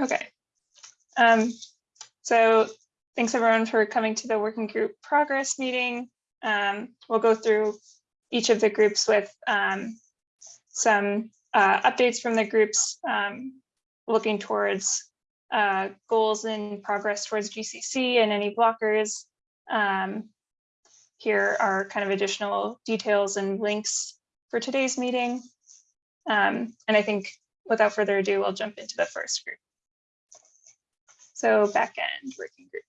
Okay. Um, so thanks everyone for coming to the working group progress meeting. Um, we'll go through each of the groups with um, some uh, updates from the groups um, looking towards uh, goals and progress towards GCC and any blockers. Um, here are kind of additional details and links for today's meeting. Um, and I think without further ado, we'll jump into the first group. So backend working group.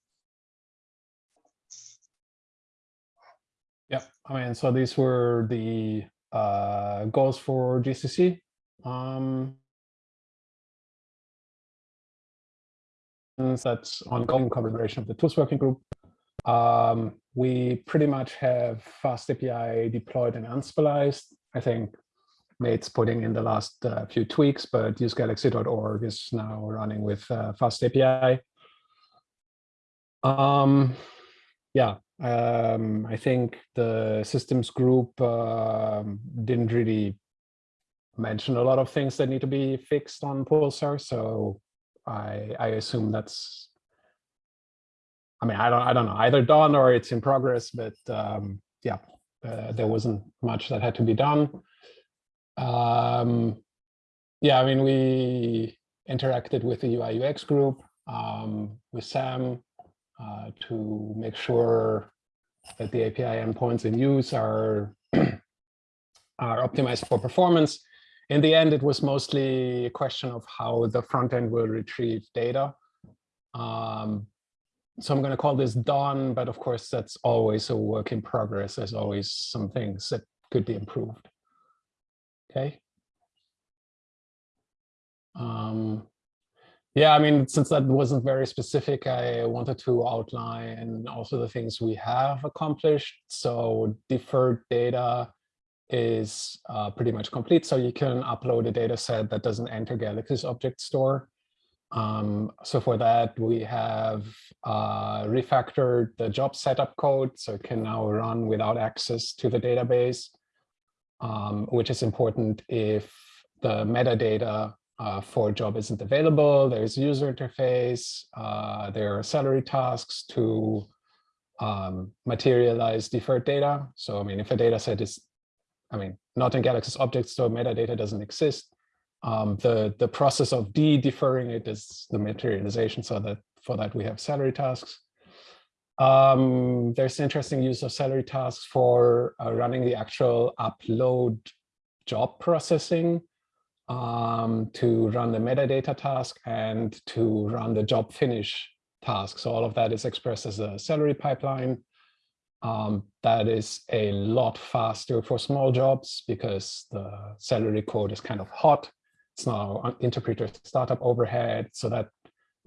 Yeah, I mean, so these were the uh, goals for GCC. Um, that's ongoing collaboration of the tools working group. Um, we pretty much have fast API deployed and unspliced. I think Nate's putting in the last uh, few tweaks, but usegalaxy.org is now running with uh, fast API. Um, yeah, um, I think the systems group uh, didn't really mention a lot of things that need to be fixed on Pulsar, so I, I assume that's. I mean, I don't, I don't know, either done or it's in progress, but um, yeah, uh, there wasn't much that had to be done. Um, yeah, I mean, we interacted with the UI UX group, um, with Sam, uh, to make sure that the API endpoints in use are, are optimized for performance. In the end, it was mostly a question of how the front end will retrieve data. Um, so I'm going to call this done, but of course, that's always a work in progress. There's always some things that could be improved. Okay. Um, yeah, I mean, since that wasn't very specific, I wanted to outline also the things we have accomplished. So deferred data is uh, pretty much complete. So you can upload a data set that doesn't enter Galaxy's object store. Um, so for that, we have uh, refactored the job setup code. So it can now run without access to the database, um, which is important if the metadata uh, for a job isn't available. There's user interface. Uh, there are Celery tasks to um, materialize deferred data. So, I mean, if a data set is, I mean, not in Galaxy's object store, metadata doesn't exist. Um, the, the process of de-deferring it is the materialization. So that for that, we have Celery tasks. Um, there's interesting use of Celery tasks for uh, running the actual upload job processing um, to run the metadata task and to run the job finish task. So all of that is expressed as a Celery pipeline. Um, that is a lot faster for small jobs because the Celery code is kind of hot. It's now interpreter startup overhead. So that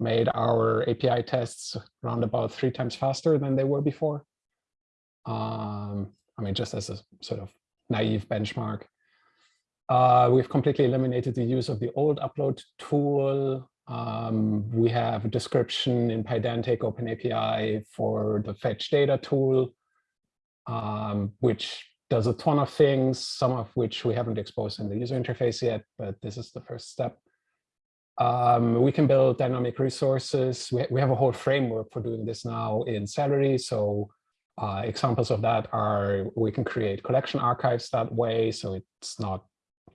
made our API tests around about three times faster than they were before. Um, I mean, just as a sort of naive benchmark. Uh, we've completely eliminated the use of the old upload tool. Um, we have a description in Pydantic OpenAPI for the fetch data tool, um, which does a ton of things, some of which we haven't exposed in the user interface yet, but this is the first step. Um, we can build dynamic resources. We, we have a whole framework for doing this now in Celery. So uh, examples of that are we can create collection archives that way. So it's not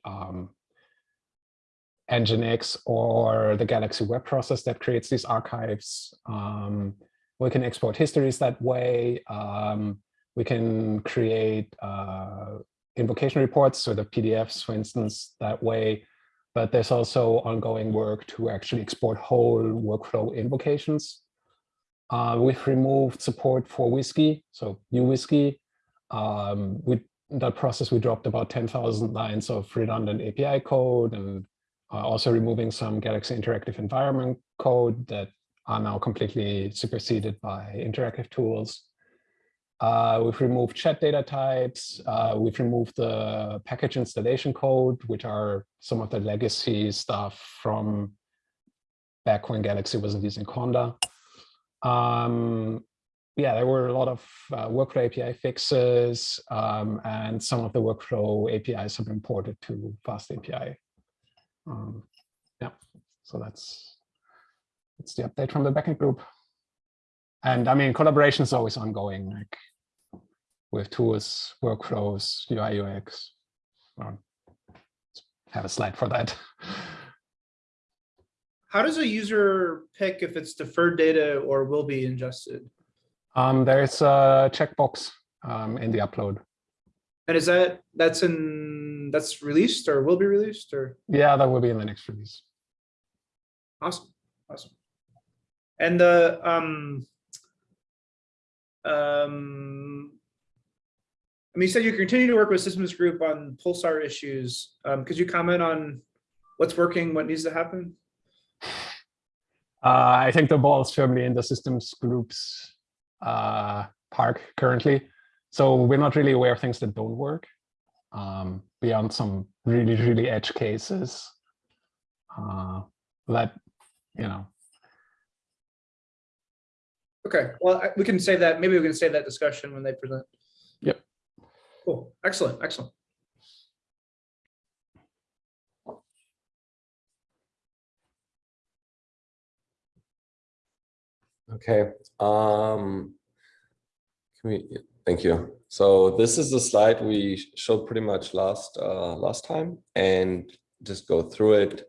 um, Nginx or the Galaxy web process that creates these archives. Um, we can export histories that way. Um, we can create uh, invocation reports, so the PDFs, for instance, that way. But there's also ongoing work to actually export whole workflow invocations. Uh, we've removed support for Whiskey, so uWSGI. Um, we that process, we dropped about 10,000 lines of redundant API code and uh, also removing some Galaxy Interactive Environment code that are now completely superseded by interactive tools. Uh, we've removed chat data types. Uh, we've removed the package installation code, which are some of the legacy stuff from back when Galaxy wasn't using Conda. Um, yeah, there were a lot of uh, workflow API fixes, um, and some of the workflow APIs have been ported to Fast API. Um, yeah, so that's that's the update from the backend group. And I mean, collaboration is always ongoing, like with tools, workflows, UI, UX. Well, have a slide for that. How does a user pick if it's deferred data or will be ingested? Um, there's a checkbox um, in the upload. And is that, that's in, that's released or will be released or? Yeah, that will be in the next release. Awesome, awesome. And the, um, um, I mean, you said you continue to work with systems group on Pulsar issues. Um, could you comment on what's working, what needs to happen? Uh, I think the ball is firmly in the systems groups uh, park currently. So we're not really aware of things that don't work um, beyond some really, really edge cases uh, that, you know. Okay, well, I- we can save that, maybe we can save that discussion when they present. Yep. Cool, excellent, excellent. Okay, um, can we, thank you. So this is the slide we showed pretty much last, uh, last time and just go through it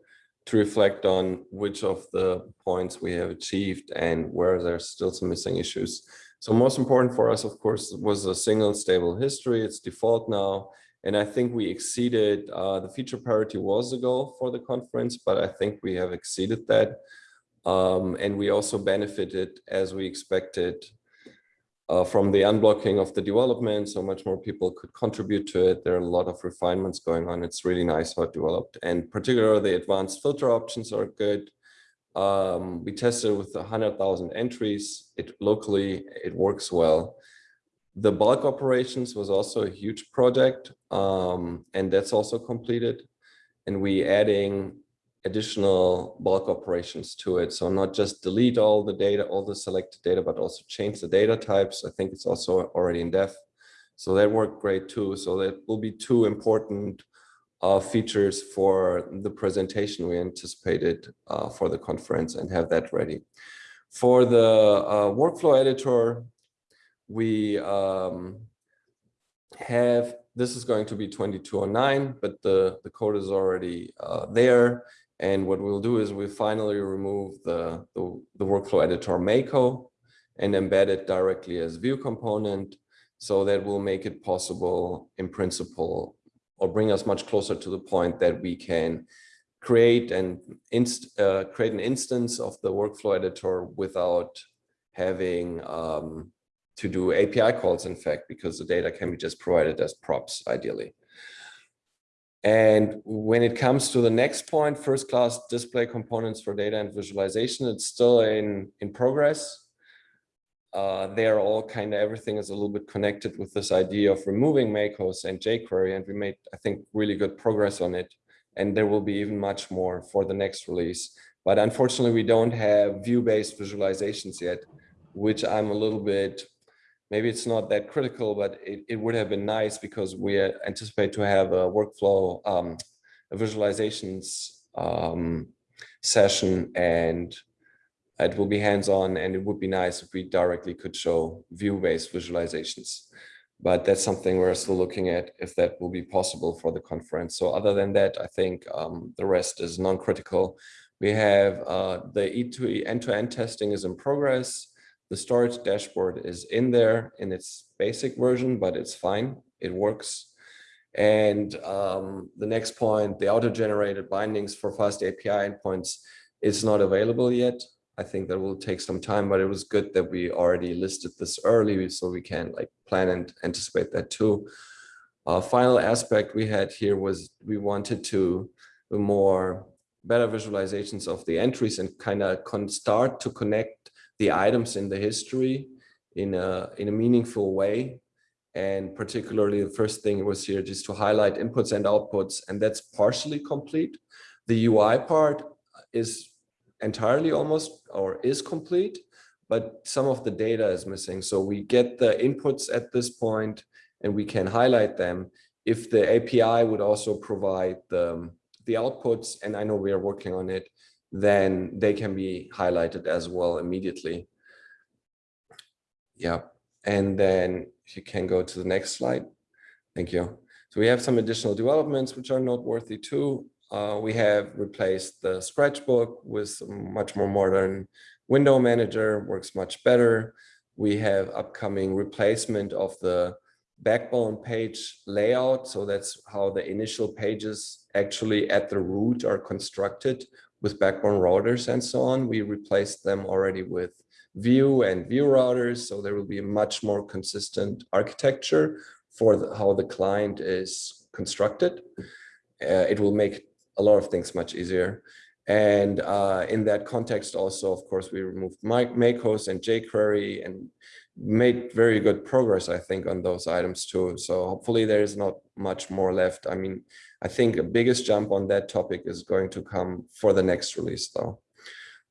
to reflect on which of the points we have achieved and where there's still some missing issues. So most important for us, of course, was a single stable history. It's default now. And I think we exceeded, uh, the feature parity was the goal for the conference, but I think we have exceeded that. Um, and we also benefited as we expected uh, from the unblocking of the development. So much more people could contribute to it. There are a lot of refinements going on. It's really nice how it developed. And particularly the advanced filter options are good. Um, we tested with 100,000 entries. It locally, it works well. The bulk operations was also a huge project um, and that's also completed. And we adding additional bulk operations to it. So not just delete all the data, all the selected data, but also change the data types. I think it's also already in dev. So that worked great too. So that will be two important uh, features for the presentation we anticipated uh, for the conference and have that ready. For the uh, workflow editor, we um, have, this is going to be 2209, but the, the code is already uh, there. And what we'll do is we finally remove the, the, the workflow editor Mako and embed it directly as Vue component. So that will make it possible in principle or bring us much closer to the point that we can create and uh, create an instance of the workflow editor without having um, to do API calls, in fact, because the data can be just provided as props, ideally. And when it comes to the next point, first class display components for data and visualization, it's still in, in progress. Uh, they're all kind of everything is a little bit connected with this idea of removing Makos and jQuery, and we made, I think, really good progress on it. And there will be even much more for the next release. But unfortunately, we don't have Vue-based visualizations yet, which I'm a little bit maybe it's not that critical, but it, it would have been nice because we anticipate to have a workflow, um, a visualizations um, session and it will be hands-on and it would be nice if we directly could show Vue-based visualizations. But that's something we're still looking at if that will be possible for the conference. So other than that, I think um, the rest is non-critical. We have uh, the E2E end-to-end -end testing is in progress. The storage dashboard is in there in its basic version, but it's fine. It works. And um, the next point, the auto-generated bindings for fast API endpoints is not available yet. I think that will take some time, but it was good that we already listed this early so we can like plan and anticipate that too. Uh, final aspect we had here was we wanted to more better visualizations of the entries and kind of start to connect the items in the history in a, in a meaningful way. And particularly the first thing was here just to highlight inputs and outputs, and that's partially complete. The UI part is entirely almost or is complete, but some of the data is missing. So we get the inputs at this point and we can highlight them. If the API would also provide the, the outputs, and I know we are working on it, then they can be highlighted as well immediately. Yeah, and then if you can go to the next slide. Thank you. So we have some additional developments which are noteworthy too. Uh, we have replaced the Scratchbook with much more modern window manager, works much better. We have upcoming replacement of the backbone page layout. So that's how the initial pages actually at the root are constructed with backbone routers and so on. We replaced them already with Vue and Vue routers. So there will be a much more consistent architecture for the, how the client is constructed. Uh, it will make a lot of things much easier. And uh, in that context, also, of course, we removed Makos and jQuery and made very good progress, I think, on those items too. So hopefully there is not much more left. I mean, I think the biggest jump on that topic is going to come for the next release, though.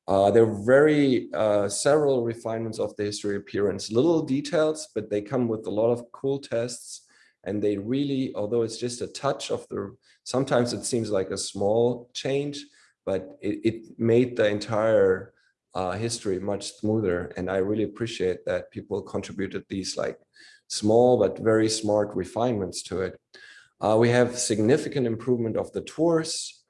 Uh, there are very uh, several refinements of the history appearance, little details, but they come with a lot of cool tests. And they really, although it's just a touch of the, sometimes it seems like a small change, but it, it made the entire uh, history much smoother. And I really appreciate that people contributed these like small but very smart refinements to it. Uh, we have significant improvement of the tours.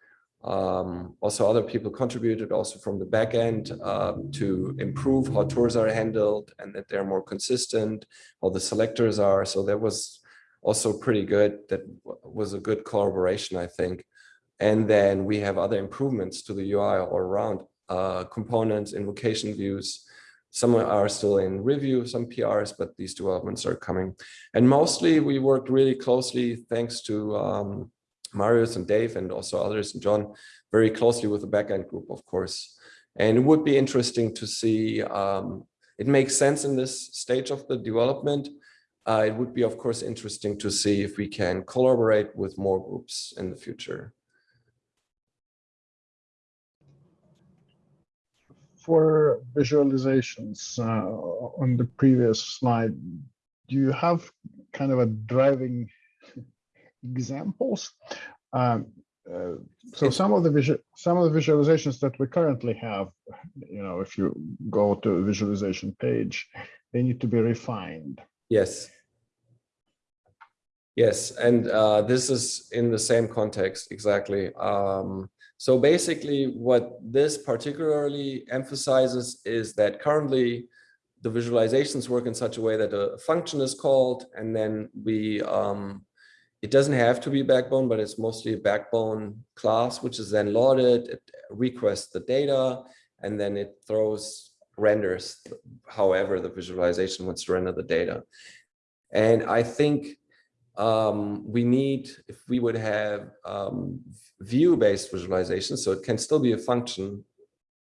Um, also, other people contributed also from the back end um, to improve how tours are handled and that they're more consistent, how the selectors are. So that was also pretty good. That was a good collaboration, I think. And then we have other improvements to the UI all around uh, components, invocation views. Some are still in review, some PRs, but these developments are coming. And mostly we worked really closely, thanks to um, Marius and Dave and also others and John, very closely with the backend group, of course. And it would be interesting to see, um, it makes sense in this stage of the development. Uh, it would be, of course, interesting to see if we can collaborate with more groups in the future. For visualizations uh, on the previous slide, do you have kind of a driving examples? Um, uh, so some of the visual some of the visualizations that we currently have, you know, if you go to a visualization page, they need to be refined. Yes. Yes, and uh, this is in the same context exactly. Um, so basically what this particularly emphasizes is that currently the visualizations work in such a way that a function is called and then we, um, it doesn't have to be backbone, but it's mostly a backbone class, which is then loaded, it requests the data, and then it throws renders however the visualization wants to render the data. And I think um, we need, if we would have um, Vue-based visualization, so it can still be a function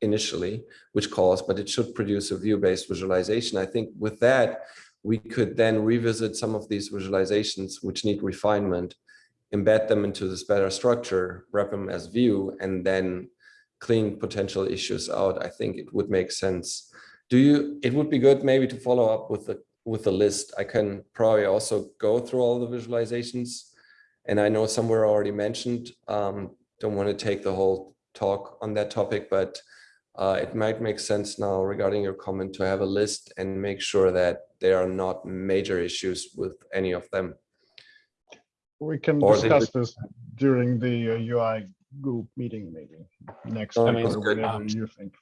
initially, which calls, but it should produce a Vue-based visualization. I think with that, we could then revisit some of these visualizations which need refinement, embed them into this better structure, wrap them as Vue, and then clean potential issues out. I think it would make sense. Do you, it would be good maybe to follow up with the with the list. I can probably also go through all the visualizations. And I know some were already mentioned. Um, don't want to take the whole talk on that topic, but uh, it might make sense now regarding your comment to have a list and make sure that there are not major issues with any of them. We can Or they discuss this during the uh, UI group meeting maybe next Oh, week or whatever um, you think.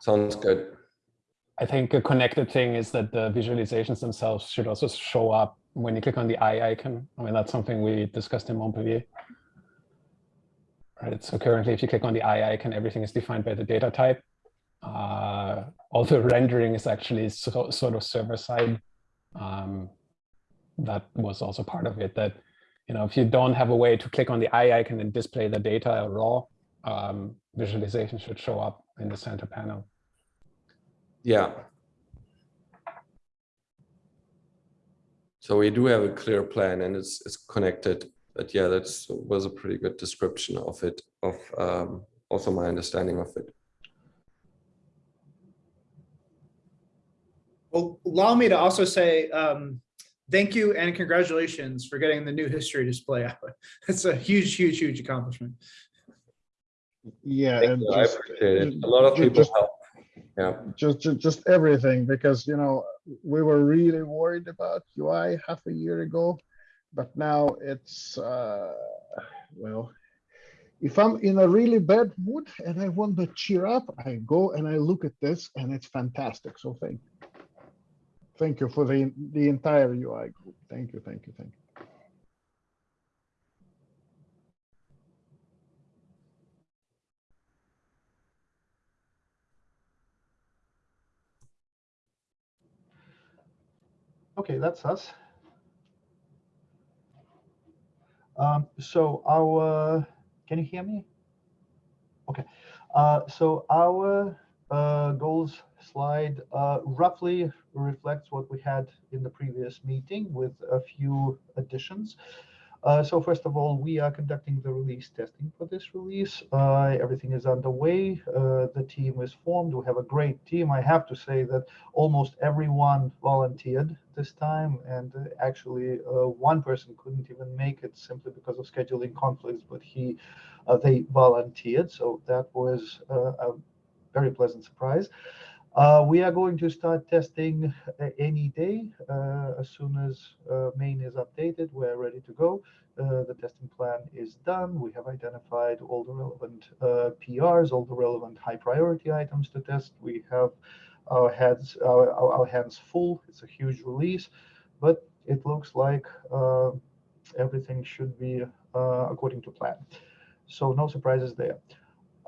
Sounds good. I think a connected thing is that the visualizations themselves should also show up when you click on the eye icon. I mean, that's something we discussed in Montpellier. Right, so currently if you click on the eye icon, everything is defined by the data type. Uh, all the rendering is actually so, sort of server side. Um, that was also part of it that, you know, if you don't have a way to click on the eye icon and display the data raw, um, visualization should show up in the center panel. Yeah. So we do have a clear plan and it's it's connected. But yeah, that was a pretty good description of it, of um, also my understanding of it. Well, allow me to also say um, thank you and congratulations for getting the new history display out. It's a huge, huge, huge accomplishment. Yeah, and you, I just, appreciate it. A lot of people just- help. Yeah, just, ju- just everything, because, you know, we were really worried about UI half a year ago. But now it's, uh, well, if I'm in a really bad mood and I want to cheer up, I go and I look at this and it's fantastic. So thank, you. thank you for the, the entire UI group. Thank you, thank you, thank you. Okay, that's us. Um, so our, can you hear me? Okay, uh, so our uh, goals slide uh, roughly reflects what we had in the previous meeting with a few additions. Uh, so first of all, we are conducting the release testing for this release. Uh, everything is underway. Uh, the team is formed. We have a great team. I have to say that almost everyone volunteered this time, and uh, actually, uh, one person couldn't even make it simply because of scheduling conflicts, but he, uh, they volunteered. So that was a very pleasant surprise. Uh, we are going to start testing uh, any day uh, as soon as uh, main is updated. We're ready to go. Uh, the testing plan is done. We have identified all the relevant uh, PRs, all the relevant high priority items to test. We have our heads, our, our, hands full. It's a huge release, but it looks like everything should be according to plan. So no surprises there.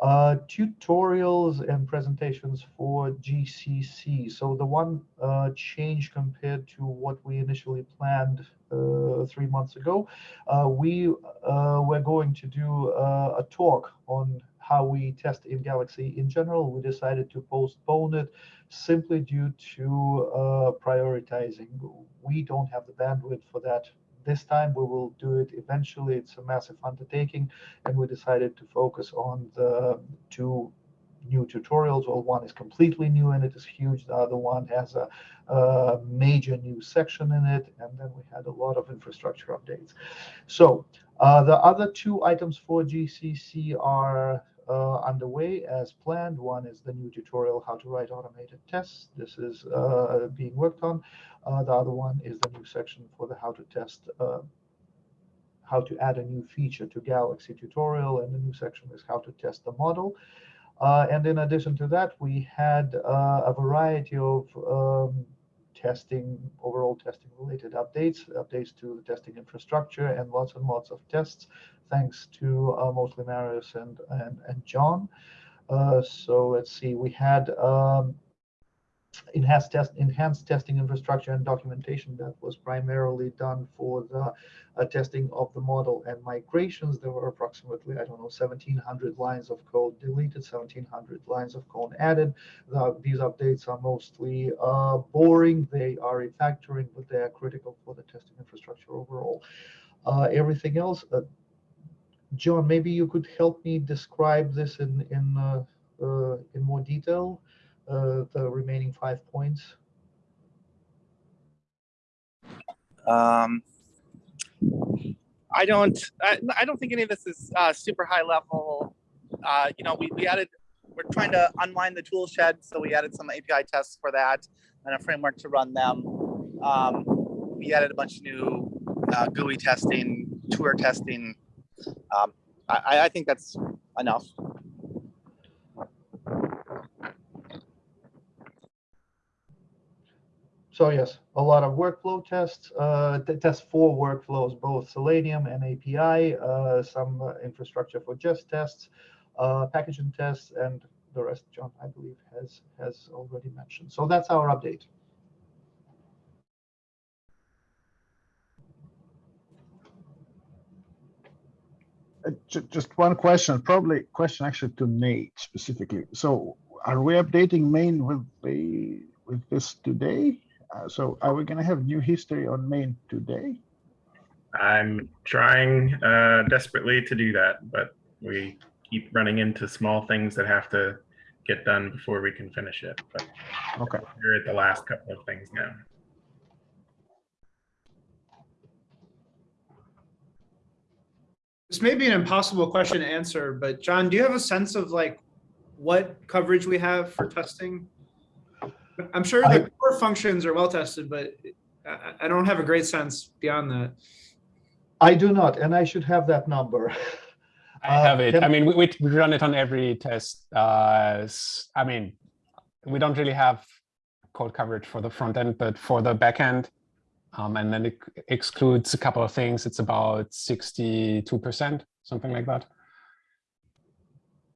Uh, tutorials and presentations for GCC. So the one uh, change compared to what we initially planned uh, three months ago, uh, we uh, were going to do uh, a talk on how we test in Galaxy in general. We decided to postpone it simply due to prioritizing. We don't have the bandwidth for that this time. We will do it eventually. It's a massive undertaking and we decided to focus on the two new tutorials. Well, one is completely new and it is huge. The other one has a, a major new section in it. And then we had a lot of infrastructure updates. So uh, the other two items for GCC are uh, underway as planned. One is the new tutorial, how to write automated tests. This is uh, being worked on. Uh, the other one is the new section for the how to test uh, how to add a new feature to Galaxy tutorial, and the new section is how to test the model. Uh, and in addition to that, we had uh, a variety of um, testing, overall testing related updates, updates to the testing infrastructure, and lots and lots of tests, thanks to uh, mostly Marius and, and, and John. Uh, so let's see, we had um, enhanced test enhanced testing infrastructure and documentation that was primarily done for the uh, testing of the model and migrations. There were approximately i don't know 1700 lines of code deleted 1700 lines of code added. The, these updates are mostly uh, boring. They are refactoring but they are critical for the testing infrastructure overall. Uh, everything else uh, john maybe you could help me describe this in in uh, uh, in more detail uh, the remaining five points? Um, I don't, I, I don't think any of this is uh, super high level. Uh, you know, we, we added, we're trying to unwind the tool shed. So we added some API tests for that and a framework to run them. Um, we added a bunch of new uh, GUI testing, tour testing. Um, I, I think that's enough. So yes, a lot of workflow tests, uh, tests for workflows, both Selenium and API, uh, some uh, infrastructure for Jest tests, uh, packaging tests, and the rest John, I believe, has has already mentioned. So that's our update. Uh, Just one question, probably question actually to Nate specifically. So are we updating main with the, with this today? Uh, So are we gonna have new history on main today? I'm trying uh, desperately to do that, but we keep running into small things that have to get done before we can finish it. But Okay. we're at the last couple of things now. This may be an impossible question to answer, but John, do you have a sense of like what coverage we have for testing? I'm sure I- the core functions are well tested, but I, I don't have a great sense beyond that. I do not, and I should have that number. I Uh, have it. I mean, we, we we run it on every test. Uh, s- I mean, we don't really have code coverage for the front end, but for the back end, um, and then it excludes a couple of things. It's about 62%, something like that,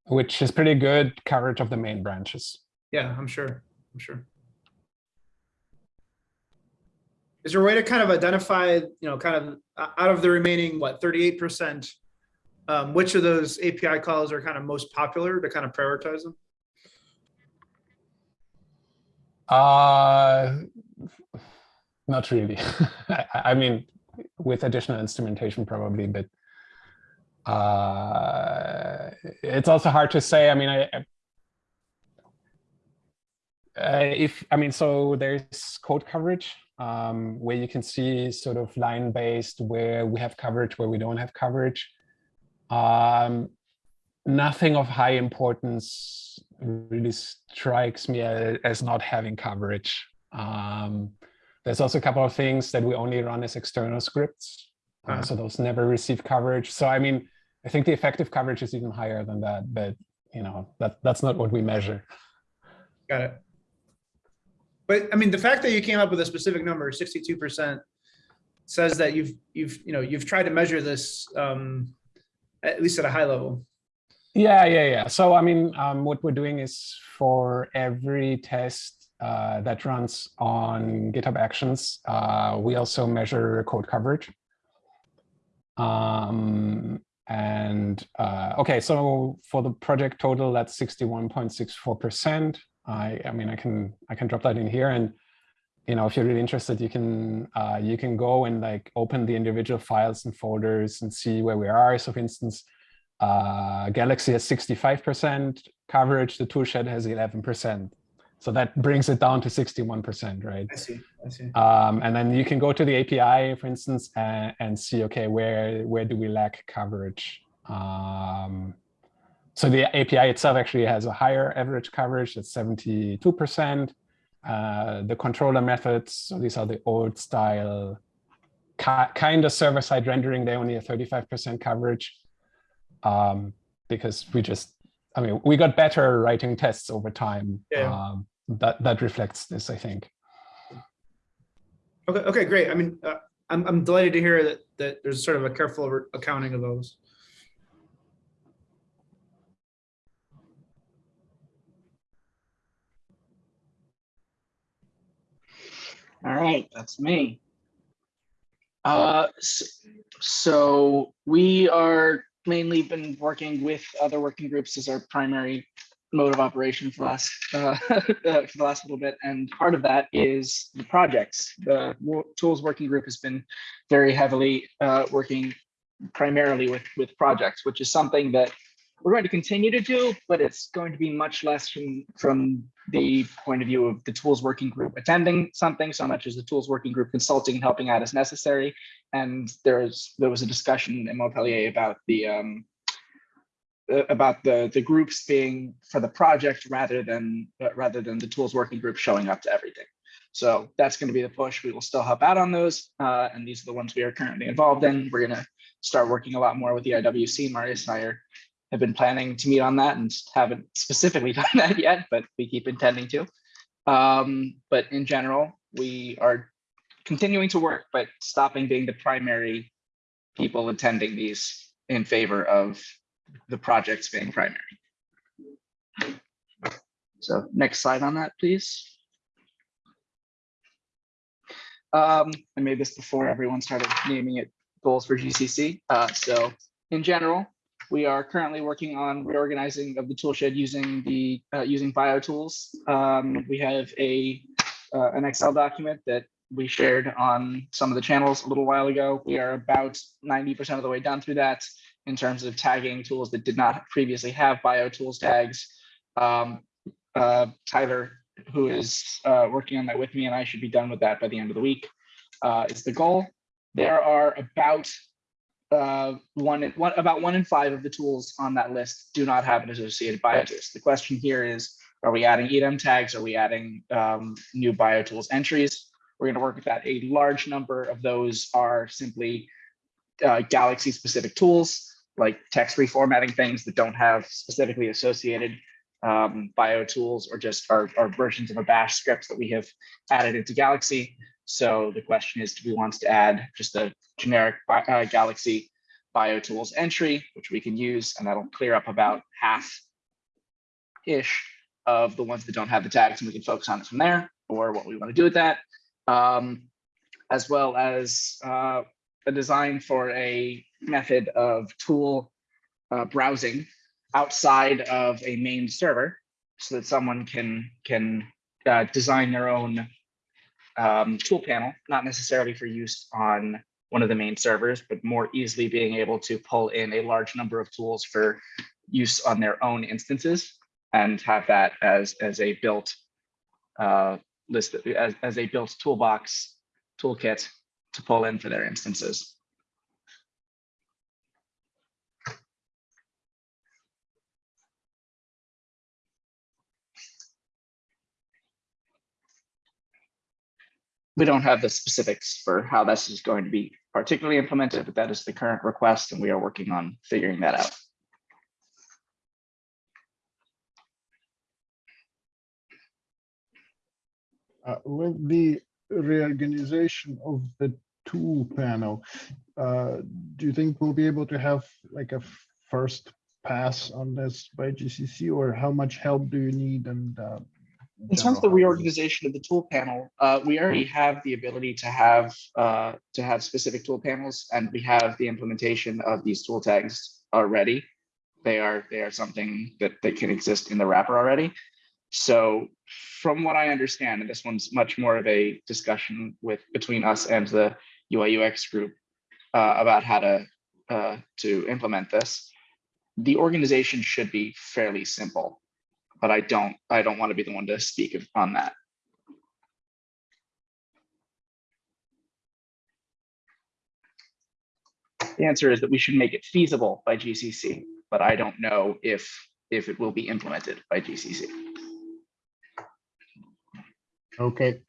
which is pretty good coverage of the main branches. Yeah, I'm sure, I'm sure. Is there a way to kind of identify, you know, kind of out of the remaining, what, thirty-eight percent? Um, which of those API calls are kind of most popular to kind of prioritize them? Uh, not really. I, I mean, with additional instrumentation probably, but uh, it's also hard to say. I mean, I, I- uh, if I mean, so there's code coverage um, where you can see sort of line based where we have coverage, where we don't have coverage. Um, nothing of high importance really strikes me as not having coverage. Um, there's also a couple of things that we only run as external scripts, uh, Uh-huh. so those never receive coverage. So I mean, I think the effective coverage is even higher than that, but you know that that's not what we measure. Got it. But I mean, the fact that you came up with a specific number, sixty-two percent, says that you've, you've, you know, you've tried to measure this, um, at least at a high level. Yeah, yeah, yeah. So I mean, um, what we're doing is for every test uh, that runs on GitHub Actions, uh, we also measure code coverage. Um, and uh, okay, so for the project total, that's 61.64%. I, I mean, I can I can drop that in here, and you know, if you're really interested, you can uh, you can go and like open the individual files and folders and see where we are. So, for instance, uh, Galaxy has 65% coverage, the toolshed has 11%. So that brings it down to 61%, right? I see, I see. Um, and then you can go to the API, for instance, and, and see, okay, where, where do we lack coverage? Um, so the API itself actually has a higher average coverage, it's 72%. Uh, the controller methods, so these are the old style kind of server-side rendering, they only have 35% coverage um, because we just, I mean, we got better writing tests over time. Yeah. Um, that, that reflects this, I think. Okay, okay, great. I mean, uh, I'm, I'm delighted to hear that, that there's sort of a careful accounting of those. All right, that's me. Uh, s- so we are mainly been working with other working groups as our primary mode of operation for the last uh, uh, for the last little bit, and part of that is the projects. The tools working group has been very heavily uh, working primarily with with projects, which is something that we're going to continue to do, but it's going to be much less from from the point of view of the tools working group attending something so much as the tools working group consulting and helping out as necessary. And there's there was a discussion in Montpellier about the um, uh, about the the groups being for the project rather than uh, rather than the tools working group showing up to everything. So that's going to be the push. We will still help out on those, uh, and these are the ones we are currently involved in. We're going to start working a lot more with the IWC. Marius and I are have been planning to meet on that and haven't specifically done that yet, but we keep intending to. Um, but in general, we are continuing to work, but stopping being the primary people attending these in favor of the projects being primary. So next slide on that, please. Um, I made this before everyone started naming it goals for GCC. Uh, so in general, we are currently working on reorganizing of the toolshed using the uh, using bio tools. Um, we have a uh, an Excel document that we shared on some of the channels a little while ago. We are about 90% of the way done through that in terms of tagging tools that did not previously have bio tools tags. Um, uh, Tyler, who is uh, working on that with me, and I should be done with that by the end of the week, uh, is the goal. There are about uh, one, one, about one in five of the tools on that list do not have an associated BioTools. The question here is, are we adding EDAM tags? Are we adding um, new BioTools entries? We're going to work with that. A large number of those are simply uh, Galaxy specific tools like text reformatting things that don't have specifically associated um, bio tools or just are, are versions of a bash scripts that we have added into Galaxy. So the question is, do we want to add just a generic uh, Galaxy bio tools entry, which we can use, and that'll clear up about half ish of the ones that don't have the tags, and we can focus on it from there, or what we want to do with that, um, as well as uh, a design for a method of tool uh, browsing outside of a main server so that someone can can uh, design their own um, tool panel, not necessarily for use on one of the main servers, but more easily being able to pull in a large number of tools for use on their own instances and have that as as a built uh, list as, as a built toolbox toolkit to pull in for their instances. We don't have the specifics for how this is going to be particularly implemented, but that is the current request and we are working on figuring that out. Uh, with the reorganization of the tool panel, uh, do you think we'll be able to have like a first pass on this by GCC or how much help do you need and uh, In terms of the reorganization of the tool panel, uh, we already have the ability to have uh, to have specific tool panels, and we have the implementation of these tool tags already. They are they are something that that can exist in the wrapper already. So, from what I understand, and this one's much more of a discussion with between us and the UI UX group uh, about how to uh, to implement this. The organization should be fairly simple but I don't, I don't want to be the one to speak on that. The answer is that we should make it feasible by GCC, but I don't know if, if it will be implemented by GCC. Okay,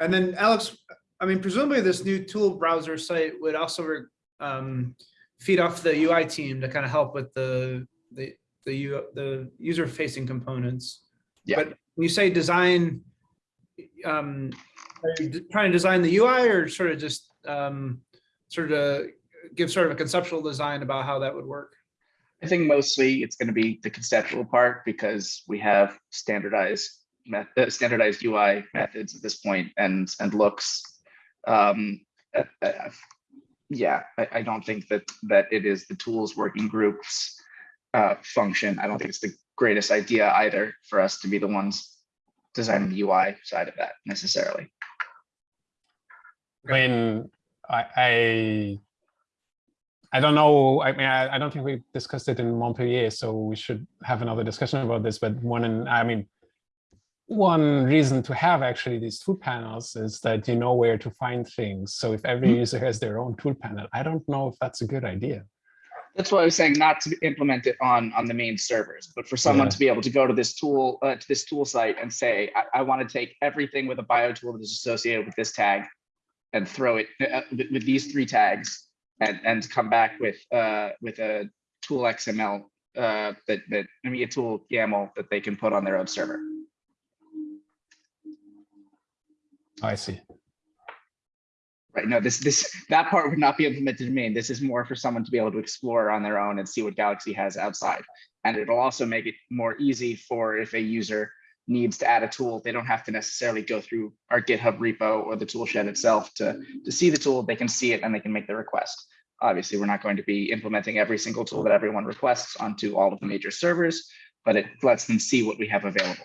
And then Alex, I mean, presumably this new tool browser site would also um, feed off the UI team to kind of help with the, the, the, U- the user facing components. Yeah. But when you say design, um, are you trying to design the UI or sort of just, um, sort of give sort of a conceptual design about how that would work? I think mostly it's going to be the conceptual part because we have standardized met- uh, standardized UI methods at this point and and looks. Um, yeah, I, I don't think that that it is the tools working groups uh, function. I don't think it's the greatest idea either for us to be the ones designing the UI side of that necessarily. Mean, I, I, I don't know. I mean, I, I don't think we discussed it in Montpellier, so we should have another discussion about this. But one, and I mean, one reason to have actually these tool panels is that you know where to find things. So if every Mhm. user has their own tool panel, I don't know if that's a good idea. That's why I was saying not to implement it on on the main servers, but for someone Yeah. to be able to go to this tool uh, to this tool site and say, I, I want to take everything with a bio tool that is associated with this tag and throw it uh, with, with these three tags and and come back with uh with a tool XML uh that that I mean a tool YAML that they can put on their own server. Oh, I see. Right. No, this this that part would not be implemented in main. This is more for someone to be able to explore on their own and see what Galaxy has outside. And it'll also make it more easy for if a user needs to add a tool, they don't have to necessarily go through our GitHub repo or the tool shed itself to, to see the tool. They can see it and they can make the request. Obviously, we're not going to be implementing every single tool that everyone requests onto all of the major servers, but it lets them see what we have available.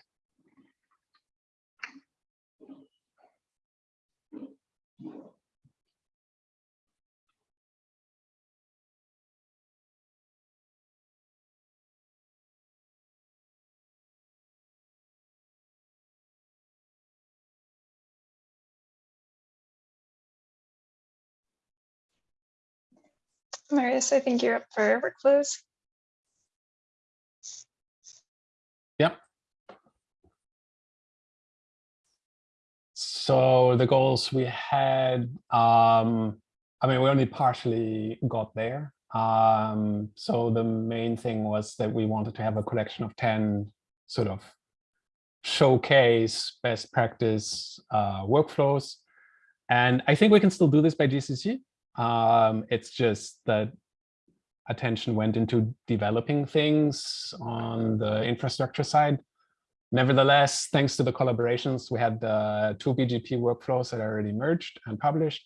Marius, I think you're up for workflows. Yep. So the goals we had, um, I mean, we only partially got there. Um, so the main thing was that we wanted to have a collection of 10 sort of showcase best practice uh, workflows. And I think we can still do this by GCC. Um, it's just that attention went into developing things on the infrastructure side. Nevertheless, thanks to the collaborations, we had the two VGP workflows that are already merged and published.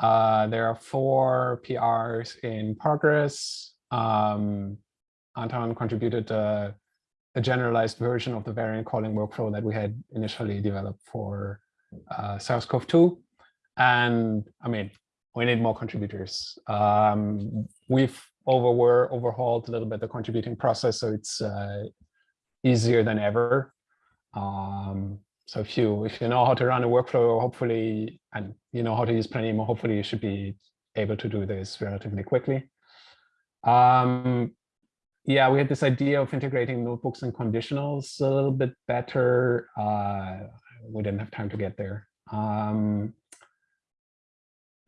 Uh, there are four PRs in progress. Um, Anton contributed uh, a generalized version of the variant calling workflow that we had initially developed for uh, SARS-CoV-2. And I mean, we need more contributors. Um, we've over overhauled a little bit the contributing process, so it's uh, easier than ever. Um, so if you if you know how to run a workflow, hopefully, and you know how to use Planemo, hopefully you should be able to do this relatively quickly. Um, yeah, we had this idea of integrating notebooks and conditionals a little bit better. Uh, we didn't have time to get there. Um,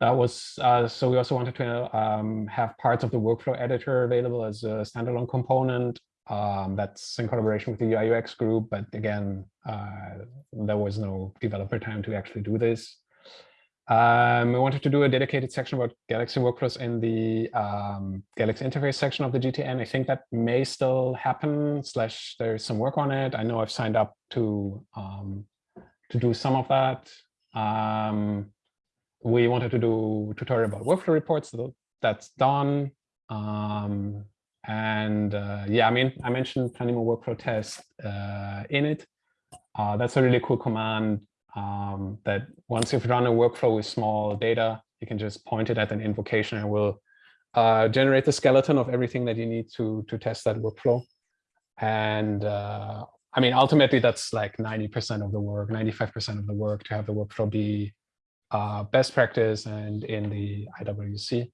that was uh, so we also wanted to um, have parts of the workflow editor available as a standalone component. Um, that's in collaboration with the UI UX group, but again, uh, there was no developer time to actually do this. Um, we wanted to do a dedicated section about Galaxy workflows in the um, Galaxy interface section of the GTN. I think that may still happen, slash there's some work on it. I know I've signed up to, um, to do some of that. We wanted to do tutorial about workflow reports, so that's done. Um, and uh, yeah, I mean, I mentioned Planemo workflow test uh, in it. Uh, that's a really cool command um, that once you've run a workflow with small data, you can just point it at an invocation and will uh, generate the skeleton of everything that you need to, to test that workflow. And uh, I mean, ultimately, that's like 90% of the work, 95% of the work to have the workflow be uh, best practice and in the IWC.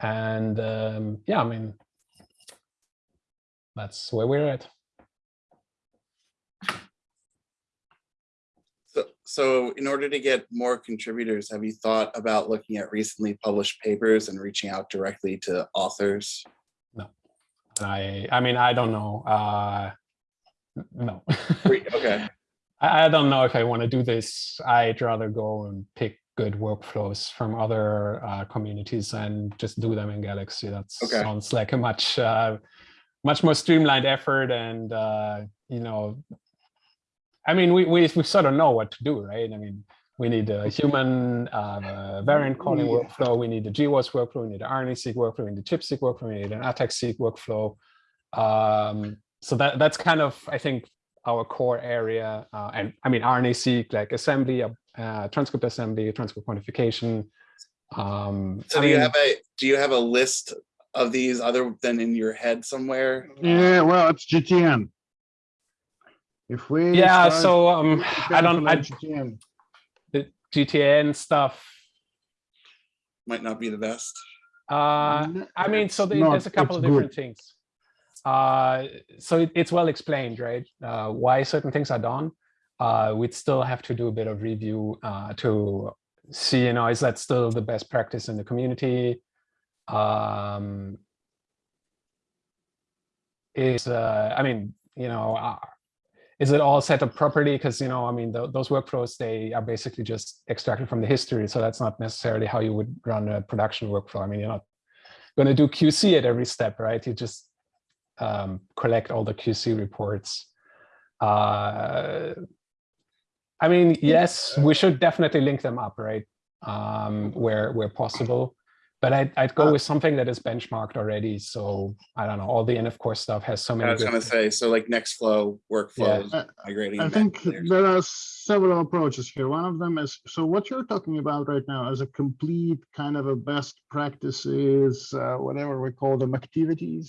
And um, yeah, I mean, that's where we're at. So, so in order to get more contributors, have you thought about looking at recently published papers and reaching out directly to authors? No, I, I mean, I don't know. Uh, no. Okay, I I don't know if I want to do this. I'd rather go and pick good workflows from other uh, communities and just do them in Galaxy. That Okay. sounds like a much, uh, much more streamlined effort. And, uh, you know, I mean, we, we, we sort of know what to do, right? I mean, we need a human uh, variant calling Yeah. workflow. We need a GWAS workflow. We need an RNA-seq workflow. We need a chip-seq workflow. We need an ATAC-seq workflow. Um, so that that's kind of, I think, our core area. Uh, and I mean, RNA-seq, like assembly, uh, transcript assembly, transcript quantification. Um, so I do you mean, have a, do you have a list of these other than in your head somewhere? Yeah, well, it's GTN. If we. yeah, so um, I don't, I, GTN, the GTN stuff. Might not be the best. Uh, n- I mean, so it's there- not- there's a couple of different good. things. Uh, so it, it's well explained, right? Uh, why certain things are done. Uh, we'd still have to do a bit of review uh, to see, you know, is that still the best practice in the community? Um, is, uh, I mean, you know, uh, is it all set up properly? Because, you know, I mean, tho- those workflows, they are basically just extracted from the history. So that's not necessarily how you would run a production workflow. I mean, you're not going to do QC at every step, right? You just um, collect all the QC reports. Uh, I mean, yes, we should definitely link them up, right? Um, where where possible. But I'd, I'd go Uh, with something that is benchmarked already. So I don't know, all the NF core stuff has so many. I was good- gonna say, so like Nextflow workflows, Uh, migrating. I think to there are several approaches here. One of them is, so what you're talking about right now is a complete kind of a best practices, uh, whatever we call them activities,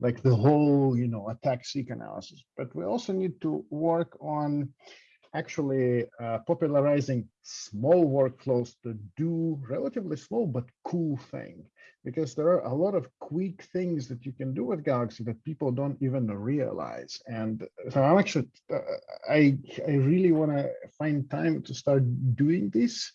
like the whole, you know, ATAC-seq analysis. But we also need to work on actually uh, popularizing small workflows to do relatively slow but cool thing because there are a lot of quick things that you can do with Galaxy that people don't even realize. And so I'm actually, uh, I, I really want to find time to start doing this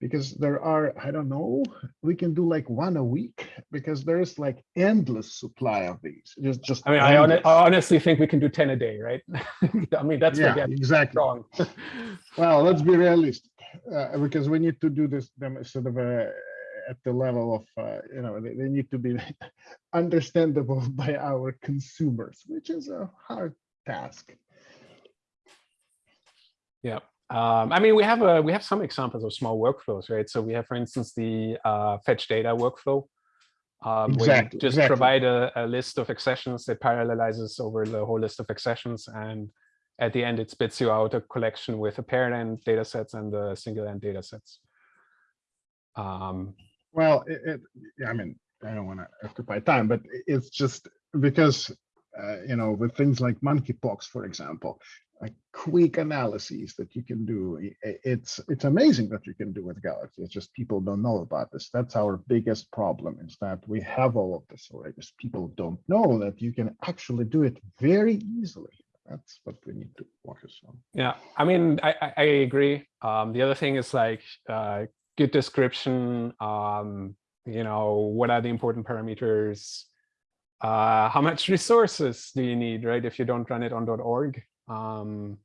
because there are, I don't know, we can do like one a week because there is like endless supply of these. Just, just. I mean, I, hon- I honestly think we can do 10 a day, right? I mean, that's Yeah, exactly. wrong. Well, let's be realistic, uh, because we need to do this them sort of uh, at the level of, uh, you know, they, they need to be understandable by our consumers, which is a hard task. Yeah. Um, I mean, we have a we have some examples of small workflows, right? So we have, for instance, the uh, fetch data workflow. Um, where Exactly, you just exactly. provide a, a list of accessions that parallelizes over the whole list of accessions, and at the end, it spits you out a collection with a paired end data sets and the single end data sets. Um, Well, it, it, I mean, I don't want to occupy time, but it's just because, uh, you know, with things like monkeypox, for example, like quick analyses that you can do, it's, it's amazing that you can do with Galaxy. It's just people don't know about this. That's our biggest problem is that we have all of this already. just People don't know that you can actually do it very easily. That's what we need to focus on. Yeah, I mean, I, I, I agree. Um, the other thing is like uh, good description. Um, you know, what are the important parameters? Uh, how much resources do you need, right? If you don't run it on .org. Um,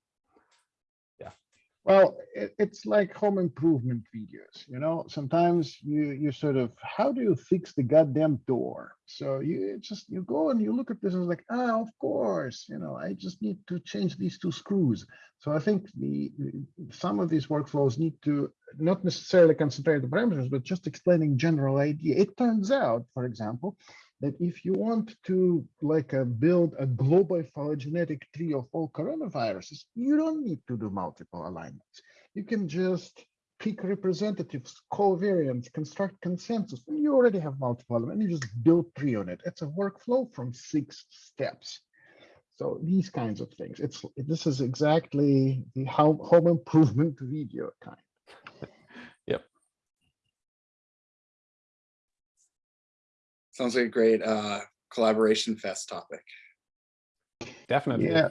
Well, it, it's like home improvement videos, you know, sometimes you, you sort of, how do you fix the goddamn door? So you just, you go and you look at this and it's like, ah, of course, you know, I just need to change these two screws. So I think the, some of these workflows need to not necessarily concentrate the parameters, but just explaining general idea. It turns out, for example, that if you want to like uh, build a global phylogenetic tree of all coronaviruses, you don't need to do multiple alignments. You can just pick representatives, call variants, construct consensus, and you already have multiple alignments. You just build tree on it. It's a workflow from six steps. So these kinds of things. It's this is exactly the home improvement video kind. Sounds like a great uh, collaboration fest topic. definitely. Yeah,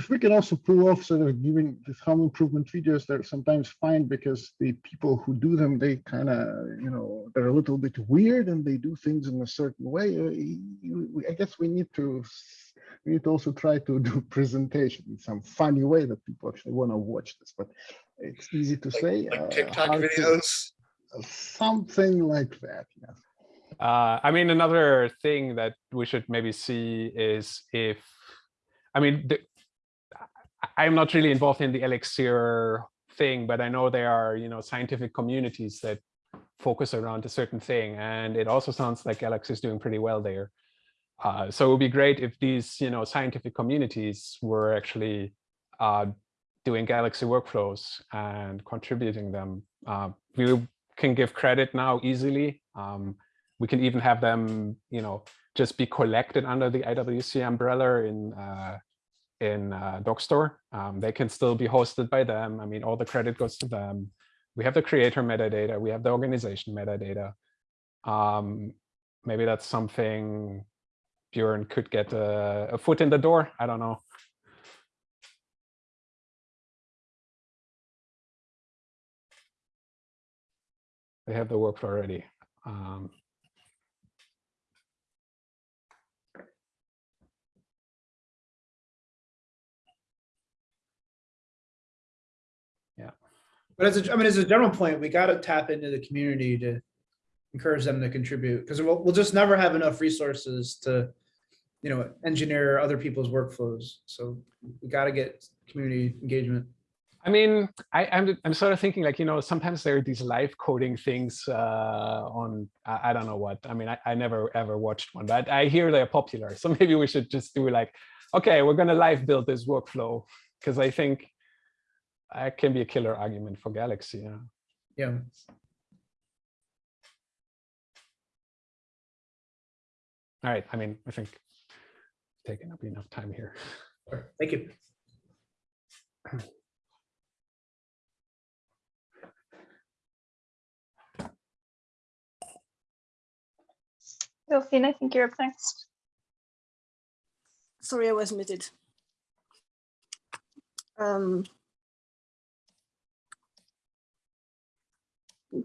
if we can also pull off sort of giving these home improvement videos, they're sometimes fine because the people who do them, they kind of, you know, they're a little bit weird and they do things in a certain way. Uh, you- we- I guess we need to, we need to also try to do presentation in some funny way that people actually want to watch this, but it's easy to Like- say. Like uh, TikTok to- videos. Something like that, yes. Uh, I mean, another thing that we should maybe see is if, I mean, the, I'm not really involved in the Elixir thing, but I know there are, you know, scientific communities that focus around a certain thing, and it also sounds like Galaxy is doing pretty well there. Uh, so it would be great if these, you know, scientific communities were actually uh, doing Galaxy workflows and contributing them. Uh, we can give credit now easily. Um, we can even have them, you know, just be collected under the IWC umbrella in uh, in uh, Dockstore. Um, they can still be hosted by them. I mean, all the credit goes to them. We have the creator metadata. We have the organization metadata. Um, maybe that's something Bjorn could get a, a foot in the door. I don't know. They have the workflow already. Um, But as a, I mean, as a general point, we got to tap into the community to encourage them to contribute because we'll, we'll just never have enough resources to, you know, engineer other people's workflows. So we got to get community engagement. I mean, I, I'm I'm sort of thinking like, you know, sometimes there are these live coding things uh, on I, I don't know what. I mean, I, I never ever watched one, but I hear they're popular. So maybe we should just do like, okay, we're gonna live build this workflow because I think that can be a killer argument for Galaxy. Yeah. Yeah. All right. I mean, I think I've taken up enough time here. Thank you. Delphine, I think you're up next. Sorry, I was muted. Um,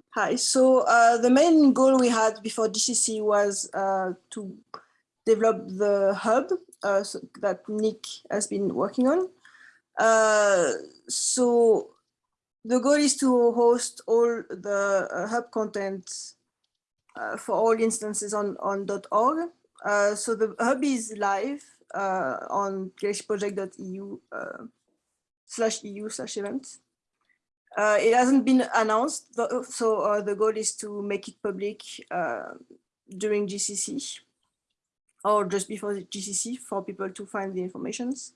hi, so uh, the main goal we had before DCC was uh, to develop the hub uh, so that Nick has been working on. Uh, so the goal is to host all the uh, hub content uh, for all instances on, on .org. So the hub is live on galaxyproject.eu uh, slash EU slash events. Uh, it hasn't been announced, so uh, the goal is to make it public uh, during GCC or just before GCC for people to find the informations.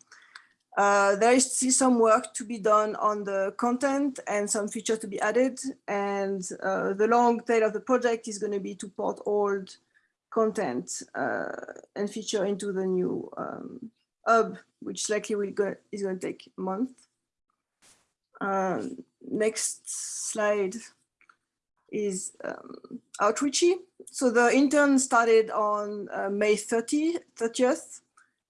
Uh, there is still some work to be done on the content and some features to be added. And uh, the long tail of the project is going to be to port old content uh, and feature into the new um, hub, which likely will go, is going to take a month. Um, next slide is um, outreachy. So the intern started on uh, May 30, 30th.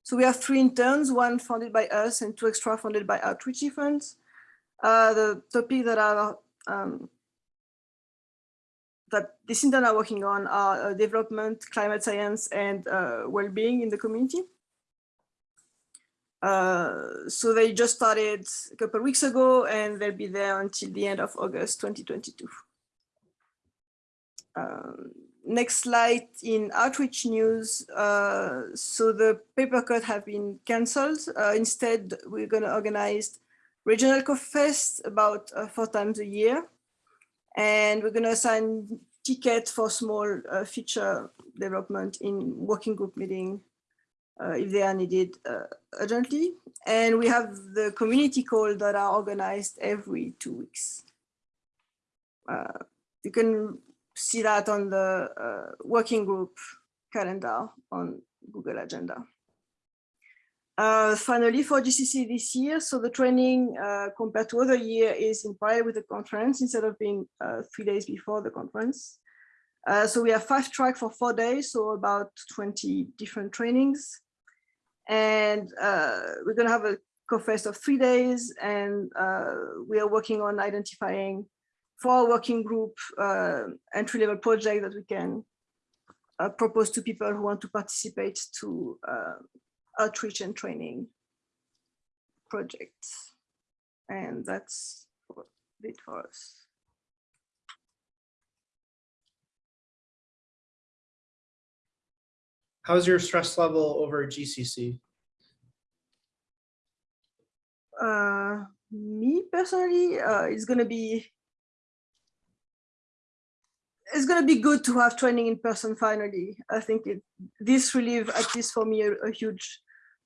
So we have three interns, one funded by us and two extra funded by outreachy funds. Uh, the topic that are um, that this intern are working on are uh, development, climate science, and uh, well-being in the community. Uh, so they just started a couple weeks ago and they'll be there until the end of August 2022. Um, next slide in outreach news. Uh, so the paper cut have been cancelled. Uh, instead, we're going to organize regional fest about uh, four times a year. And we're going to assign tickets for small uh, feature development in working group meeting if they are needed uh, urgently. And we have the community call that are organized every two weeks. you can see that on the uh, working group calendar on Google Agenda. Uh, finally, for GCC this year, so the training uh, compared to other year is in parallel with the conference instead of being uh, three days before the conference. Uh, so we have five track for four days, so about 20 different trainings. And uh, we're gonna have a co-fest of three days and we are working on identifying for our working group uh, entry level project that we can uh, propose to people who want to participate to uh, outreach and training projects. And that's it for us. How's your stress level over GCC? Uh, me personally, uh, it's going to be it's going to be good to have training in person finally. I think it, this relieve, at least for me, a, a, huge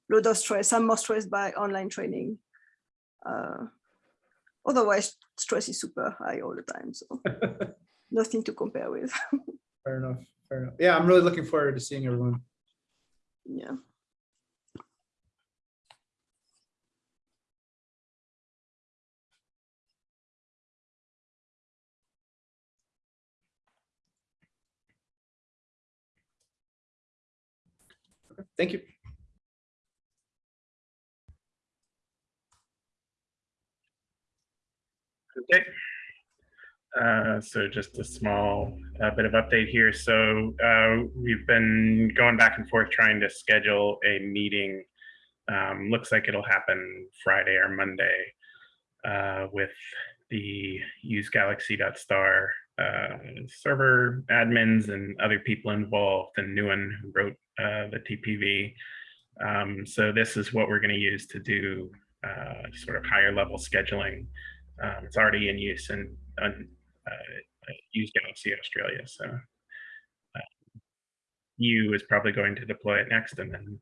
load of stress. I'm more stressed by online training. Uh, otherwise, stress is super high all the time. So nothing to compare with. fair enough. Fair enough. Yeah, I'm really looking forward to seeing everyone. Yeah. Thank you. Okay. Uh, so just a small uh, bit of update here. So uh, we've been going back and forth trying to schedule a meeting. Um, looks like it'll happen Friday or Monday uh, with the usegalaxy.star uh, server admins and other people involved and Nuwan who wrote the TPV. Um, so this is what we're going to use to do sort of higher level scheduling. Um, it's already in use and uh, use Galaxy Australia. So uh, EU is probably going to deploy it next, and then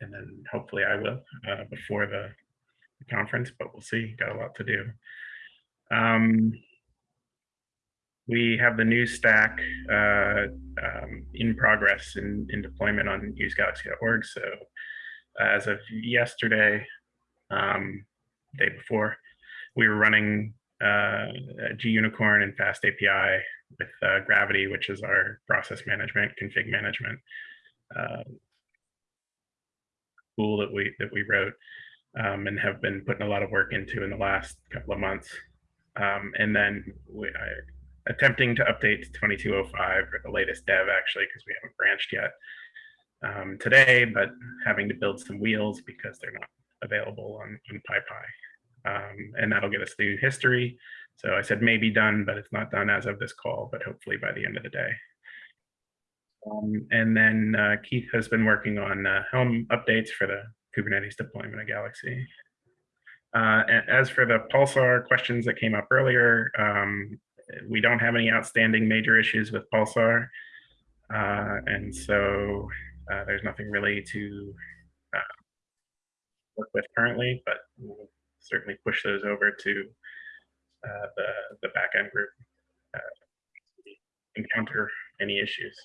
and then hopefully I will uh, before the, the, conference. But we'll see. Got a lot to do. Um, we have the new stack uh, um, in progress in, in deployment on usegalaxy.org. So as of yesterday, um, day before, we were running uh, Gunicorn and Fast API with uh, Gravity, which is our process management, config management uh, tool that we that we wrote um, and have been putting a lot of work into in the last couple of months. Um, and then we I, attempting to update to 2205 or the latest dev actually because we haven't branched yet um, today, but having to build some wheels because they're not available on, on PyPI. Um, and that'll get us through history. So I said maybe done, but it's not done as of this call, but hopefully by the end of the day. Um, and then uh, Keith has been working on uh, Helm updates for the Kubernetes deployment of Galaxy. Uh, as for the Pulsar questions that came up earlier, um, we don't have any outstanding major issues with Pulsar. Uh, and so uh, there's nothing really to uh, work with currently, but we'll certainly push those over to uh, the, the backend group uh, encounter any issues.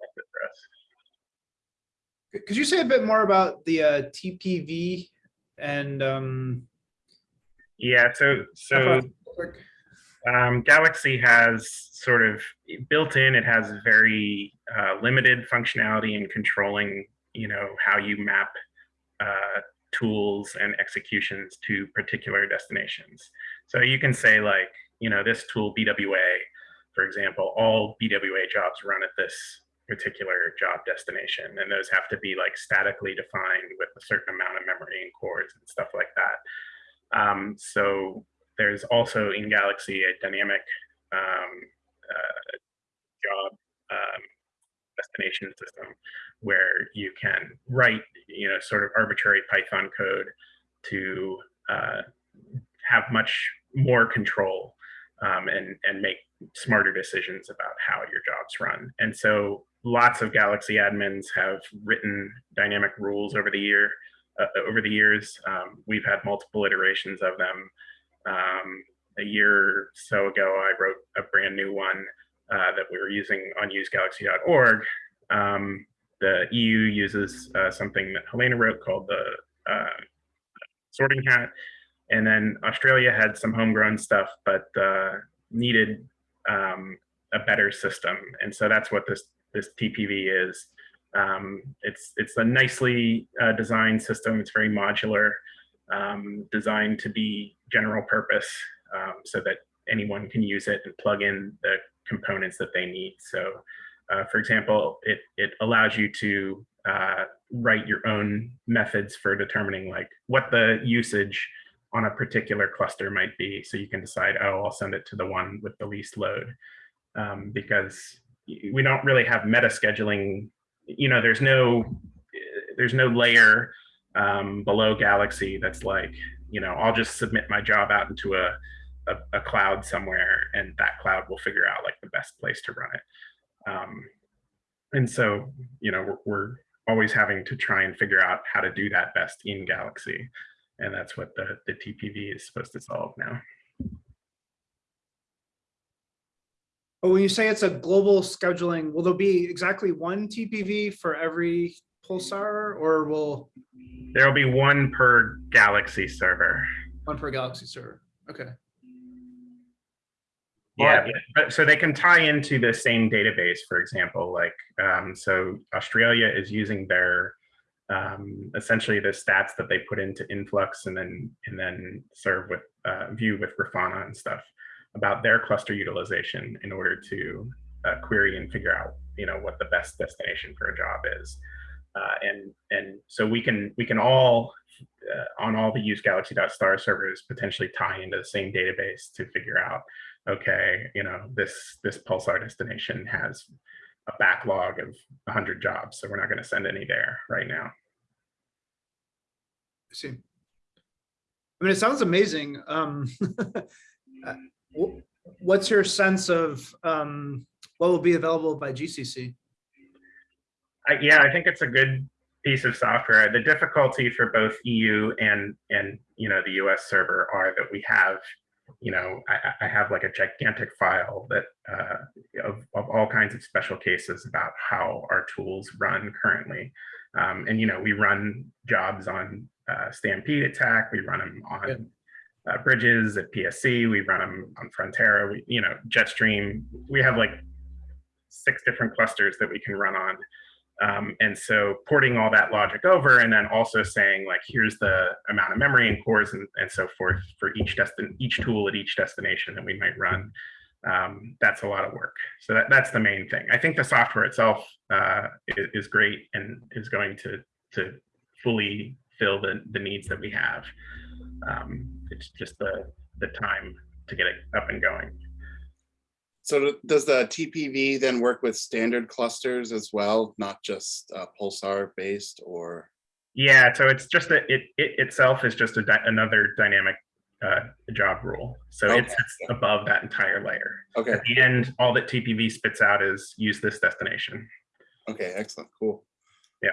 That's it for us. Could you say a bit more about the uh, TPV and um, Yeah, so so um, Galaxy has sort of built in, it has very uh, limited functionality in controlling, you know, how you map uh, tools and executions to particular destinations. So you can say like, you know, this tool BWA, for example, all BWA jobs run at this particular job destination. And those have to be like statically defined with a certain amount of memory and cores and stuff like that. Um, so there's also in Galaxy a dynamic um, uh, job um, destination system where you can write, you know, sort of arbitrary Python code to uh, have much more control um, and, and make smarter decisions about how your jobs run. And so lots of Galaxy admins have written dynamic rules over the year. Uh, over the years, um, we've had multiple iterations of them. Um, a year or so ago, I wrote a brand new one uh, that we were using on usegalaxy.org. Um, the EU uses uh, something that Helena wrote called the uh, sorting hat. And then Australia had some homegrown stuff, but uh, needed um, a better system. And so that's what this, this TPV is. Um, it's, it's a nicely uh, designed system. It's very modular, um, designed to be general purpose um, so that anyone can use it and plug in the components that they need. So uh, for example, it, it allows you to uh, write your own methods for determining like what the usage on a particular cluster might be. So you can decide, oh, I'll send it to the one with the least load um, because we don't really have meta scheduling. You know, there's no, there's no layer um, below Galaxy that's like, you know, I'll just submit my job out into a, a, a cloud somewhere and that cloud will figure out like the best place to run it. Um, and so, you know, we're, we're, always having to try and figure out how to do that best in Galaxy. And that's what the, the TPV is supposed to solve now. But when you say it's a global scheduling, will there be exactly one TPV for every Pulsar or will There'll be one per Galaxy server. one per Galaxy server? Okay. Yeah, but so they can tie into the same database, for example, like, um, so Australia is using their, um, essentially the stats that they put into Influx and then, and then serve with, uh, view with Grafana and stuff about their cluster utilization in order to uh, query and figure out, you know, what the best destination for a job is. Uh, and, and so we can, we can all, uh, on all the use galaxy.star servers potentially tie into the same database to figure out okay, you know, this this pulsar destination has a backlog of 100 jobs, so we're not going to send any there right now. I see. I mean, it sounds amazing. Um, uh, what's your sense of um, what will be available by GCC? I, yeah, I think it's a good piece of software. The difficulty for both EU and and you know the US server are that we have you know, I, I, have like a gigantic file that uh, of, of all kinds of special cases about how our tools run currently. Um, and, you know, we run jobs on uh, Stampede at TACC. We run them on uh, bridges at PSC. We run them on Frontera. We, you know, Jetstream. We have like six different clusters that we can run on. Um, and so porting all that logic over and then also saying like, here's the amount of memory and cores and, and so forth for each destin each tool at each destination that we might run. Um, that's a lot of work. So that, that's the main thing. I think the software itself uh, is, is great and is going to, to fully fill the, the needs that we have. Um, it's just the, the time to get it up and going. So does the TPV then work with standard clusters as well, not just uh, Pulsar based or? Yeah, so it's just a, it, it itself is just a dy- another dynamic uh, job rule. So Okay. sits above that entire layer. Okay, At the end, all that TPV spits out is use this destination. okay, excellent, cool. Yeah.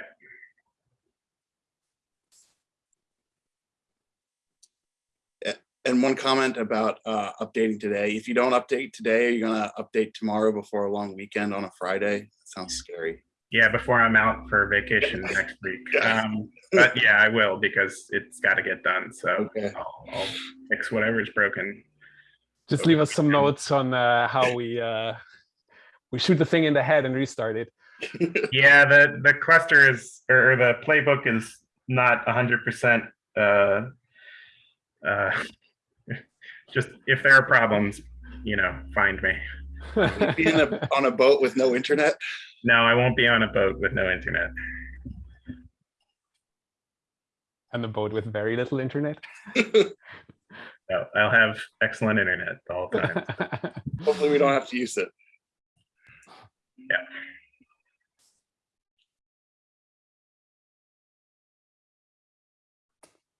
A- And one comment about uh, updating today. If you don't update today, are you gonna update tomorrow before a long weekend on a Friday? Sounds scary. Yeah, before I'm out for vacation next week. Um, but yeah, I will because it's got to get done. So Okay. I'll, I'll fix whatever's broken. Just leave us some notes on uh, how we uh, we shoot the thing in the head and restart it. Yeah, the the cluster is or the playbook is not hundred percent. Uh, uh, just if there are problems, you know, find me. Be in a- on a boat with no internet? No, I won't be on a boat with no internet. and the boat with very little internet. No, I'll have excellent internet all the time. Hopefully we don't have to use it.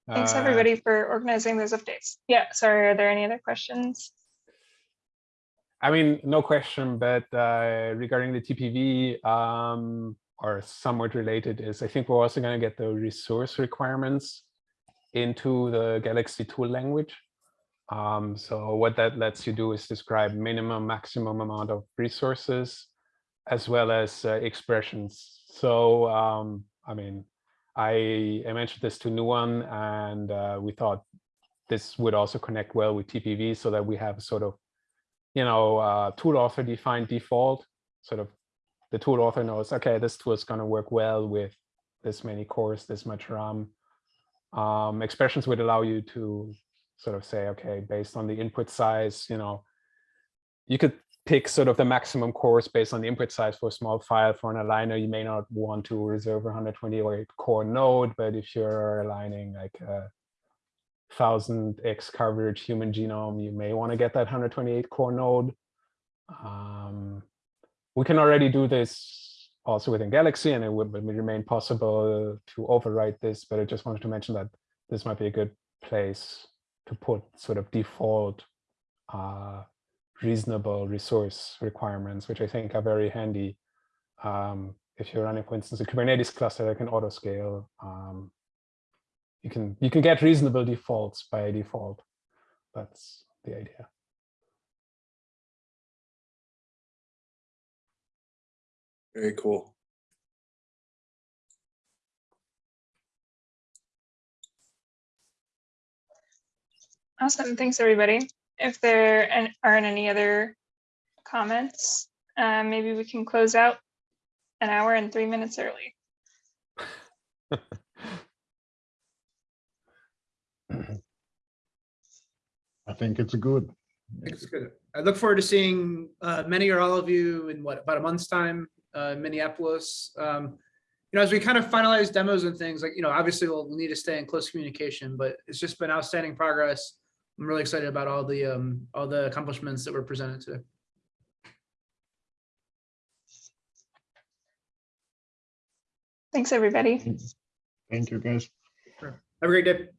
Thanks, Uh, everybody, for organizing those updates. Yeah, sorry, are there any other questions? I mean, no question, but uh, regarding the TPV, um, or somewhat related is, I think we're also going to get the resource requirements into the Galaxy tool language. Um, so what that lets you do is describe minimum, maximum amount of resources, as well as uh, expressions. So, um, I mean, I, I mentioned this to Nuwan, and uh, we thought this would also connect well with TPV so that we have sort of you know, uh, tool author defined default, sort of the tool author knows, okay, this tool is going to work well with this many cores, this much RAM. Um, expressions would allow you to sort of say, okay, based on the input size, you know, you could pick sort of the maximum cores based on the input size for a small file. For an aligner, you may not want to reserve 128 core node, but if you're aligning like a thousand X coverage human genome, you may want to get that 128 core node. Um, we can already do this also within Galaxy, and it would, would remain possible to overwrite this, but I just wanted to mention that this might be a good place to put sort of default uh, reasonable resource requirements, which I think are very handy um, if you're running, for instance, a Kubernetes cluster that can auto scale. Um, you can you can get reasonable defaults by default. That's the idea. Very cool. Awesome, thanks, everybody. If there aren't any other comments, uh, maybe we can close out an hour and three minutes early. I think it's good. I it's good. I look forward to seeing uh, many or all of you in what, about a month's time, uh, in Minneapolis. Um, You know, as we kind of finalize demos and things like, you know, obviously we'll we'll need to stay in close communication, but it's just been outstanding progress. I'm really excited about all the, um, all the accomplishments that were presented today. Thanks, everybody. Thank you, guys. Have a great day.